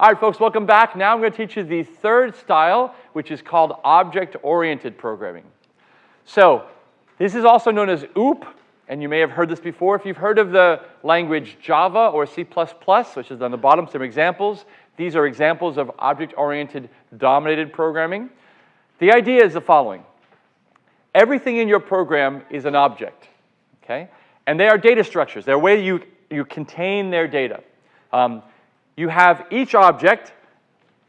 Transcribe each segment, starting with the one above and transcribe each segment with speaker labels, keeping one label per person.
Speaker 1: All right, folks, welcome back. Now I'm going to teach you the third style, which is called object-oriented programming. So this is also known as OOP, and you may have heard this before. If you've heard of the language Java or C++, which is on the bottom, some examples, these are examples of object-oriented dominated programming. The idea is the following. Everything in your program is an object, okay? And they are data structures. They're a way you, you contain their data. Um, you have each object,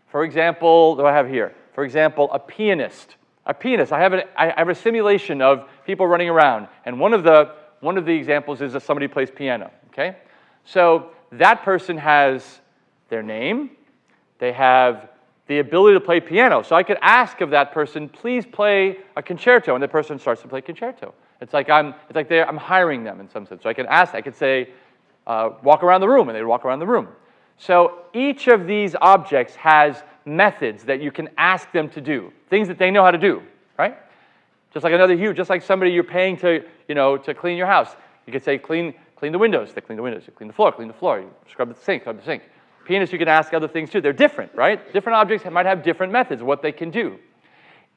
Speaker 1: for example, do I have here? For example, a pianist. A pianist, I have, a, I have a simulation of people running around, and one of the, one of the examples is that somebody plays piano, okay? So that person has their name, they have the ability to play piano. So I could ask of that person, please play a concerto, and the person starts to play concerto. It's like I'm, it's like I'm hiring them in some sense. So I can ask, I could say, uh, walk around the room, and they walk around the room. So each of these objects has methods that you can ask them to do, things that they know how to do, right? Just like another hue, just like somebody you're paying to, you know, to clean your house. You could say, clean, clean the windows. They clean the windows. You clean the floor, clean the floor. You scrub the sink, scrub the sink. Pianists, you can ask other things too. They're different, right? Different objects might have different methods, what they can do.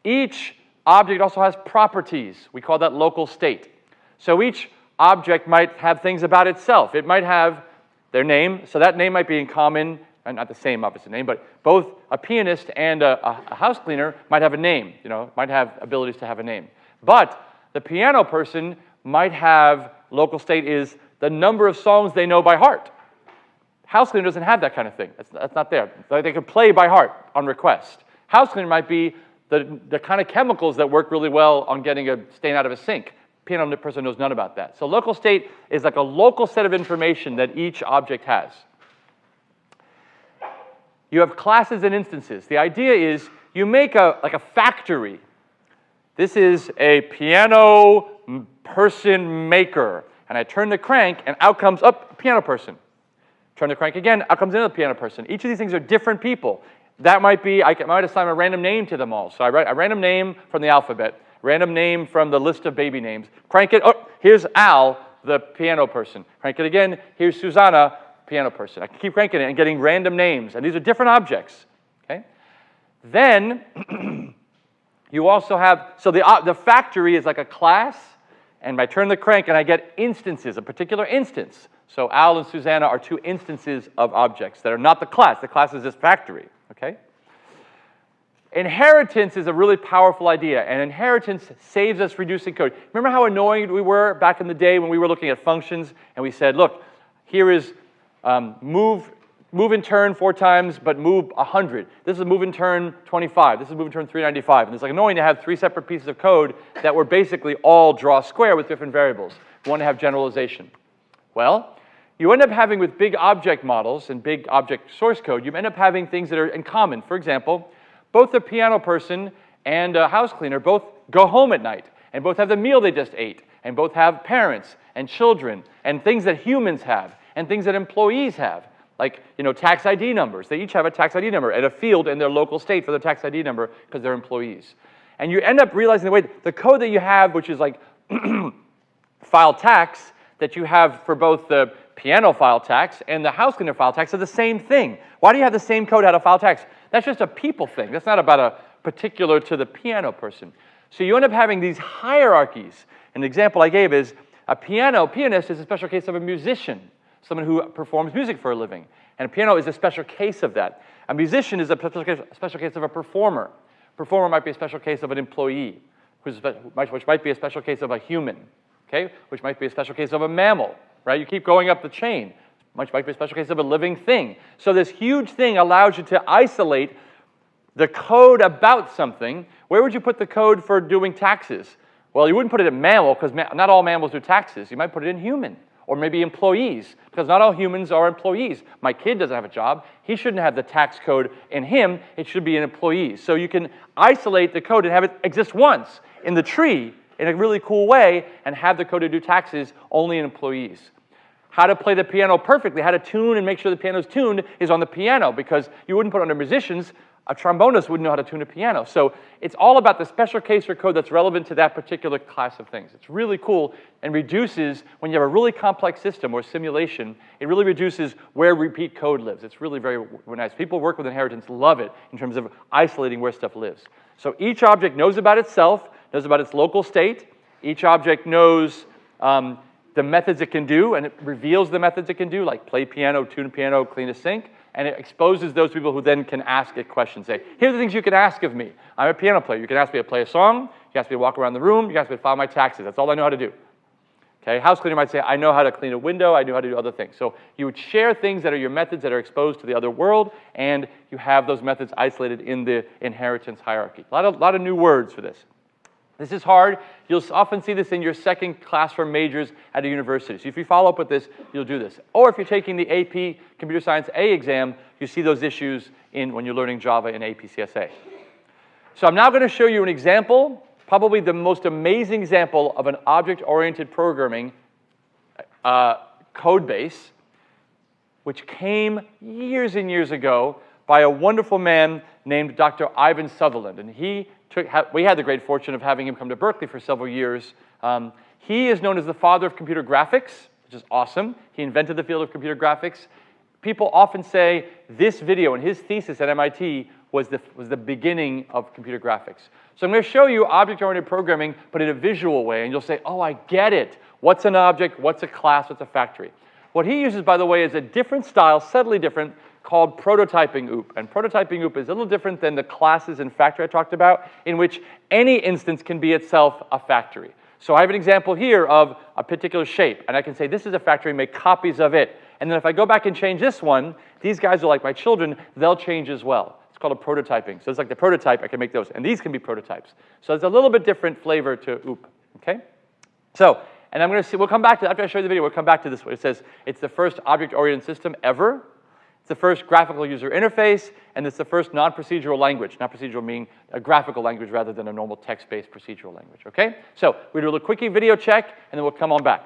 Speaker 1: Each object also has properties. We call that local state. So each object might have things about itself. It might have their name, so that name might be in common, and not the same opposite name, but both a pianist and a, a, house cleaner might have a name, you know, might have abilities to have a name. But the piano person might have, local state is the number of songs they know by heart. House cleaner doesn't have that kind of thing. That's, that's not there. They can play by heart on request. House cleaner might be the, the kind of chemicals that work really well on getting a stain out of a sink. Piano person knows none about that. So local state is like a local set of information that each object has. You have classes and instances. The idea is you make a, like a factory. This is a piano person maker. And I turn the crank and out comes up a piano person. Turn the crank again, out comes another piano person. Each of these things are different people. That might be, I might assign a random name to them all. So I write a random name from the alphabet, random name from the list of baby names. Crank it, oh, here's Al, the piano person. Crank it again, here's Susanna, piano person. I can keep cranking it and getting random names. And these are different objects, okay? Then you also have, so the, uh, the factory is like a class, and I turn the crank and I get instances, a particular instance. So Al and Susanna are two instances of objects that are not the class. The class is this factory, okay? Inheritance is a really powerful idea, and inheritance saves us reducing code. Remember how annoying we were back in the day when we were looking at functions and we said, look, here is um, move, move and turn four times, but move 100. This is move and turn 25. This is move and turn 395. And it's like annoying to have three separate pieces of code that were basically all draw square with different variables. We want to have generalization. Well, you end up having with big object models and big object source code, you end up having things that are in common. For example, both the piano person and a house cleaner both go home at night and both have the meal they just ate and both have parents and children and things that humans have and things that employees have like you know tax ID numbers. They each have a tax ID number and a field in their local state for their tax ID number because they're employees. And you end up realizing the way the code that you have, which is like file tax, that you have for both the piano file tax and the house cleaner file tax are the same thing. Why do you have the same code how to file tax? That's just a people thing. That's not about a particular to the piano person. So you end up having these hierarchies. An example I gave is a piano pianist is a special case of a musician, someone who performs music for a living. And a piano is a special case of that. A musician is a special case, special case of a performer. Performer might be a special case of an employee, which might be a special case of a human, okay? Which might be a special case of a mammal, right? You keep going up the chain. Much might be a special case of a living thing. So this huge thing allows you to isolate the code about something. Where would you put the code for doing taxes? Well, you wouldn't put it in mammal because ma not all mammals do taxes. You might put it in human or maybe employees because not all humans are employees. My kid doesn't have a job. He shouldn't have the tax code in him. It should be in employees. So you can isolate the code and have it exist once in the tree in a really cool way and have the code to do taxes only in employees. How to play the piano perfectly, how to tune and make sure the piano's tuned is on the piano because you wouldn't put under musicians. A trombonist wouldn't know how to tune a piano. So it's all about the special case or code that's relevant to that particular class of things. It's really cool and reduces, when you have a really complex system or simulation, it really reduces where repeat code lives. It's really very nice. People work with inheritance love it in terms of isolating where stuff lives. So each object knows about itself, knows about its local state. Each object knows um, the methods it can do, and it reveals the methods it can do, like play piano, tune piano, clean a sink and it exposes those people who then can ask it questions. Say, here are the things you can ask of me. I'm a piano player. You can ask me to play a song. You can ask me to walk around the room. You can ask me to file my taxes. That's all I know how to do. Okay, house cleaner might say, I know how to clean a window, I know how to do other things. So you would share things that are your methods that are exposed to the other world, and you have those methods isolated in the inheritance hierarchy. A lot of, lot of new words for this. This is hard. You'll often see this in your second classroom majors at a university. So if you follow up with this, you'll do this. Or if you're taking the AP Computer Science A exam, you see those issues in when you're learning Java in APCSA. So I'm now going to show you an example, probably the most amazing example of an object-oriented programming uh, code base, which came years and years ago by a wonderful man named Dr. Ivan Sutherland. And he took, we had the great fortune of having him come to Berkeley for several years. Um, he is known as the father of computer graphics, which is awesome. He invented the field of computer graphics. People often say this video and his thesis at MIT was the, was the beginning of computer graphics. So I'm going to show you object-oriented programming, but in a visual way, and you'll say, oh, I get it. What's an object? What's a class? What's a factory? What he uses, by the way, is a different style, subtly different, called prototyping OOP. And prototyping OOP is a little different than the classes and factory I talked about, in which any instance can be itself a factory. So I have an example here of a particular shape, and I can say this is a factory, make copies of it. And then if I go back and change this one, these guys are like my children, they'll change as well. It's called a prototyping. So it's like the prototype, I can make those. And these can be prototypes. So it's a little bit different flavor to OOP, okay? So, and I'm gonna see, we'll come back to, after I show you the video, we'll come back to this one. It says it's the first object-oriented system ever it's the first graphical user interface, and it's the first non-procedural language. Non-procedural meaning a graphical language rather than a normal text-based procedural language, okay? So we do a little quickie video check, and then we'll come on back.